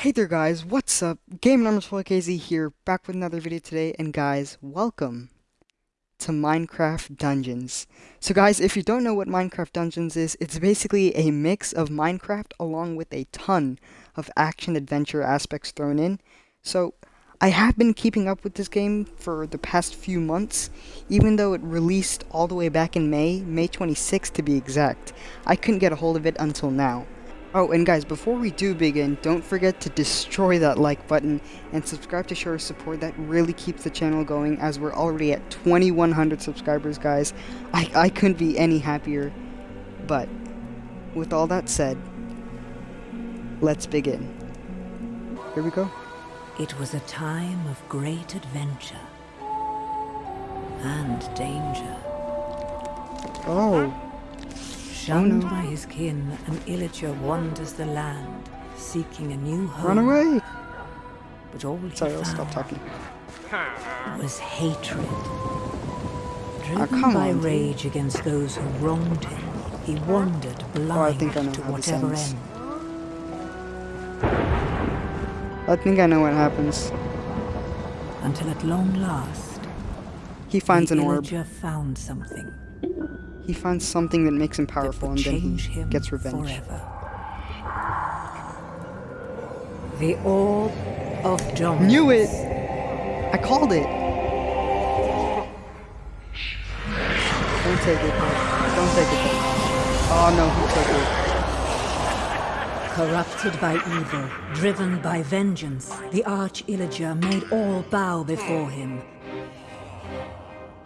Hey there guys, what's up? Game Numbers 4KZ here, back with another video today, and guys, welcome to Minecraft Dungeons. So guys, if you don't know what Minecraft Dungeons is, it's basically a mix of Minecraft along with a ton of action-adventure aspects thrown in. So, I have been keeping up with this game for the past few months, even though it released all the way back in May, May 26th to be exact. I couldn't get a hold of it until now. Oh, and guys, before we do begin, don't forget to destroy that like button and subscribe to show our support. That really keeps the channel going as we're already at 2100 subscribers, guys. I, I couldn't be any happier. But, with all that said, let's begin. Here we go. It was a time of great adventure and danger. Oh, Shunned no. by his kin, an illager wanders the land, seeking a new home. run away! But all he Sorry, I'll stop talking. was hatred. Driven Ah, come by on, dude. rage against those who wronged him, he wandered blind think I know to whatever end. I think I know what happens. Until at long last, He finds the an orb. illager found something He finds something that makes him powerful, and then he gets revenge. forever. The orb of dominance. Knew it! I called it! Don't take it. Don't take it. Oh no, he took it. Corrupted by evil, driven by vengeance, the Arch-Illager made all bow before him.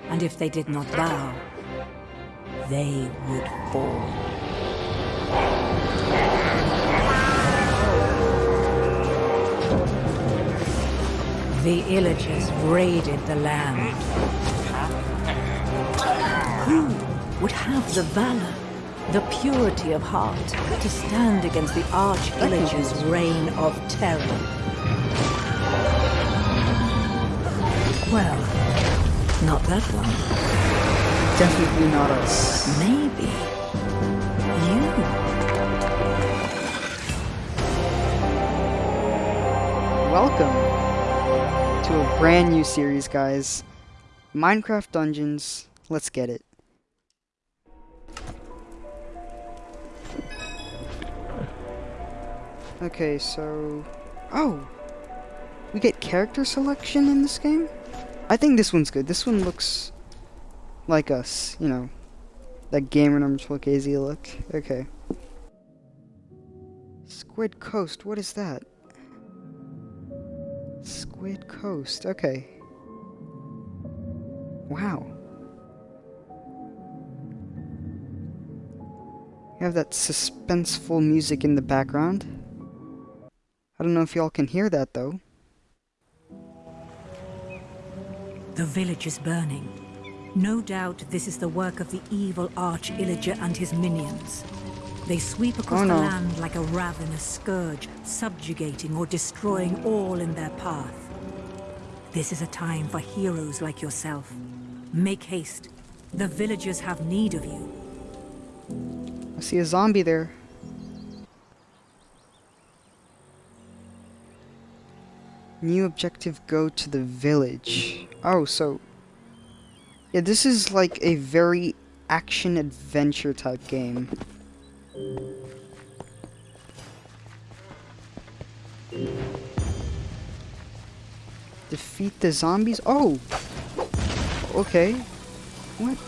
And if they did not bow, they would fall. The Illagers raided the land. Who would have the valor, the purity of heart, to stand against the Arch-Illager's reign of terror? Well, not that one. Definitely not us. Maybe you. Welcome to a brand new series, guys. Minecraft Dungeons. Let's get it. Okay, so... Oh! We get character selection in this game? I think this one's good. This one looks like us, you know. That gamer number 12 KZ look. Okay. Squid Coast, what is that? Squid Coast, okay. Wow. You have that suspenseful music in the background. I don't know if y'all can hear that though. The village is burning. No doubt this is the work of the evil Arch-Illager and his minions. They sweep across Oh, the land like a ravenous scourge, subjugating or destroying all in their path. This is a time for heroes like yourself. Make haste. The villagers have need of you. I see a zombie there. New objective go to the village. Oh, so yeah, this is like a very action adventure type game. Defeat the zombies? Oh! Okay. What?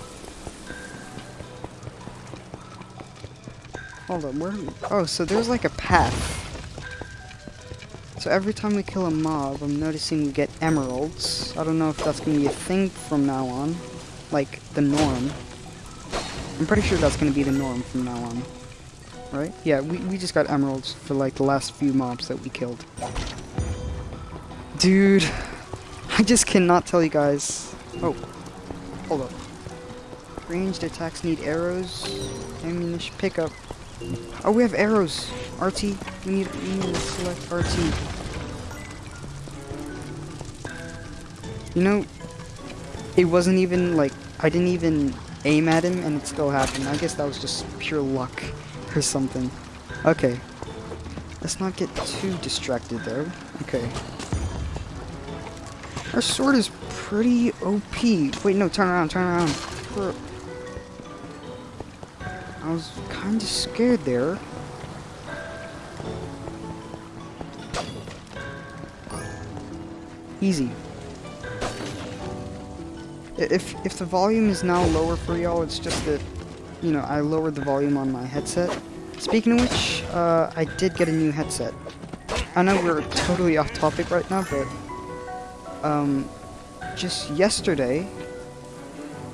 Hold on, where? Oh, so there's like a path. So every time we kill a mob, I'm noticing we get emeralds. I don't know if that's gonna be a thing from now on, like the norm. I'm pretty sure that's gonna be the norm from now on, right? Yeah, we we just got emeralds for like the last few mobs that we killed. Dude, I just cannot tell you guys. Oh, hold up. Ranged attacks need arrows. Ammunition pickup. Oh, we have arrows. RT. We need, we need to select RT. You know, it wasn't even like I didn't even aim at him and it still happened. I guess that was just pure luck or something. Okay. let's not get too distracted though. Okay. Our sword is pretty OP. Wait, no, turn around, turn around. I was kind of scared there. Easy. If if the volume is now lower for y'all, it's just that, you know, I lowered the volume on my headset. Speaking of which, uh, I did get a new headset. I know we're totally off topic right now, but um, just yesterday,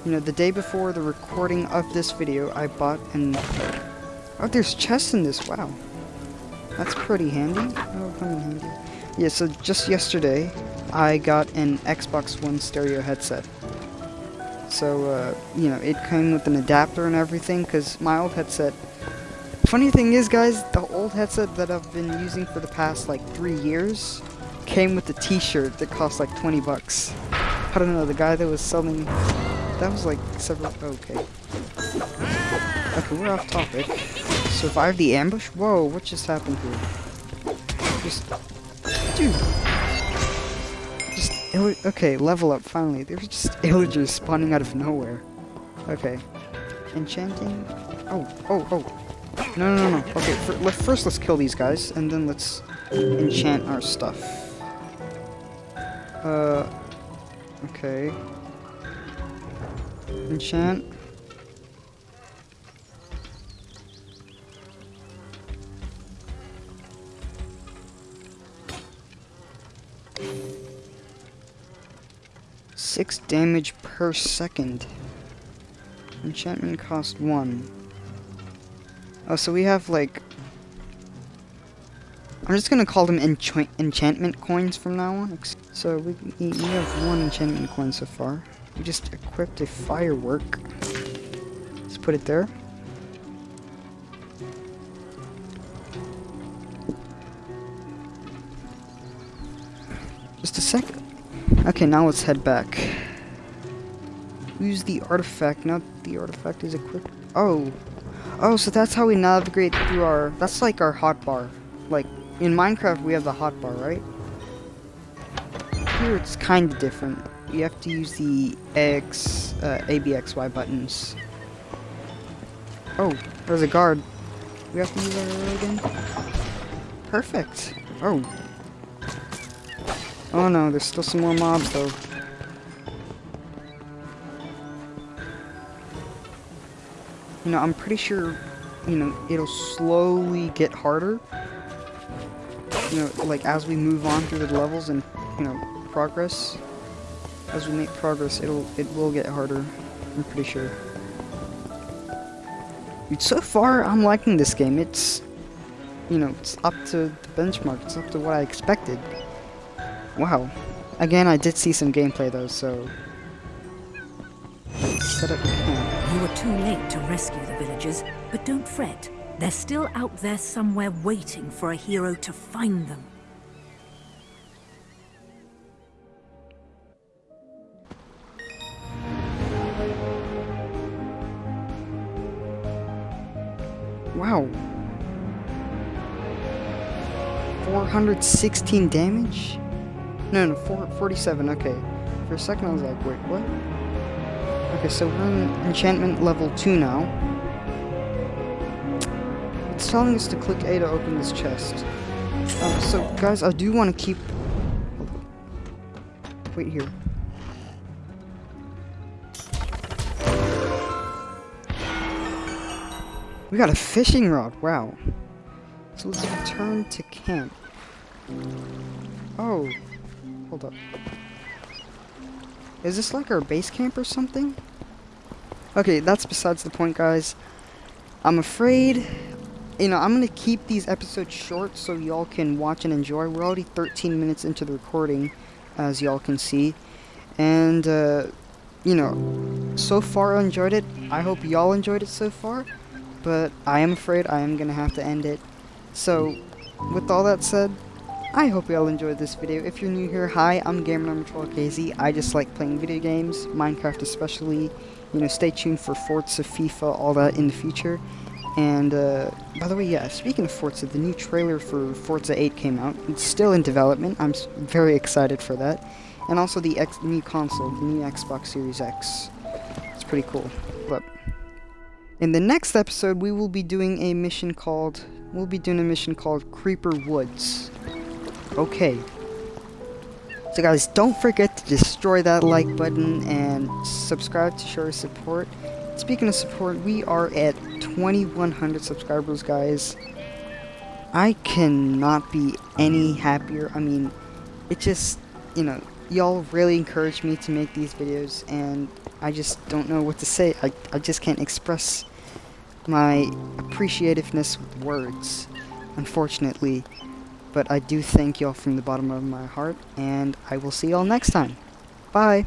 you know, the day before the recording of this video, I bought an... Oh, there's chests in this, wow. That's pretty handy. Oh, come handy. Yeah, so just yesterday, I got an Xbox One stereo headset. So, uh, you know, it came with an adapter and everything, because my old headset... Funny thing is, guys, the old headset that I've been using for the past, like, three years came with a t-shirt that cost, like, 20 bucks. I don't know, the guy that was selling... That was, like, several... Okay. Okay, we're off topic. Survive the ambush? Whoa, what just happened here? Just... Dude! Okay, level up, finally. There's just illagers spawning out of nowhere. Okay. Enchanting? Oh, oh, oh. No, no, no, no. Okay, let, first let's kill these guys, and then let's enchant our stuff. Uh, okay. Enchant. Six damage per second. Enchantment cost one. Oh, so we have like... I'm just gonna call them ench enchantment coins from now on. So we, we have one enchantment coin so far. We just equipped a firework. Let's put it there. Just a second. Okay, now let's head back. Use the artifact. Now the artifact is equipped. Oh. Oh, so that's how we navigate through our... That's like our hotbar. Like, in Minecraft we have the hotbar, right? Here it's kind of different. You have to use the X, uh, ABXY buttons. Oh, there's a guard. We have to use our again? Perfect. Oh, Oh no, there's still some more mobs though. You know, I'm pretty sure, you know, it'll slowly get harder. You know, like as we move on through the levels and, you know, progress. As we make progress, it'll, it will get harder. I'm pretty sure. Dude, so far, I'm liking this game. It's, you know, it's up to the benchmark. It's up to what I expected. Wow. Again, I did see some gameplay though, so... Set up camp. You were too late to rescue the villagers, but don't fret. They're still out there somewhere waiting for a hero to find them. Wow. 416 damage? No, no, four, 47, okay. For a second I was like, wait, what? Okay, so we're in enchantment level 2 now. It's telling us to click A to open this chest. Um, so, guys, I do want to keep... Wait here. We got a fishing rod, wow. So let's return to camp. Oh, Hold up. Is this like our base camp or something? Okay, that's besides the point, guys. I'm afraid, you know, I'm going to keep these episodes short so y'all can watch and enjoy. We're already 13 minutes into the recording, as y'all can see. And, uh, you know, so far I enjoyed it. I hope y'all enjoyed it so far. But I am afraid I am going to have to end it. So, with all that said, I hope you all enjoyed this video. If you're new here, hi, I'm Gamer Number 12KZ. I just like playing video games, Minecraft especially. You know, stay tuned for Forza, FIFA, all that in the future. And, uh, by the way, yeah, speaking of Forza, the new trailer for Forza 8 came out. It's still in development. I'm very excited for that. And also the X new console, the new Xbox Series X. It's pretty cool. But in the next episode, we will be doing a mission called... We'll be doing a mission called Creeper Woods. Okay. So guys, don't forget to destroy that like button and subscribe to show your support. Speaking of support, we are at 2100 subscribers, guys. I cannot be any happier. I mean, it just, you know, y'all really encourage me to make these videos, and I just don't know what to say. I, I just can't express my appreciativeness with words, unfortunately. But I do thank y'all from the bottom of my heart, and I will see y'all next time. Bye!